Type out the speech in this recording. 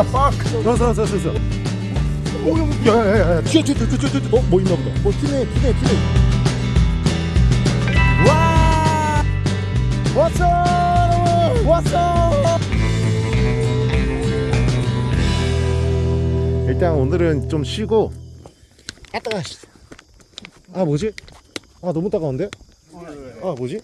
the fuck? 서서 서서 서. 야야야야. 튀어 튀어 튀어 튀어 튀어 어뭐 있나 보다. 뭐 튀네 튀네 튀네 와! 왔어! 여러분 왔어! 일단 오늘은 좀 쉬고. 아 뭐지? 아 너무 따가운데? 아 뭐지?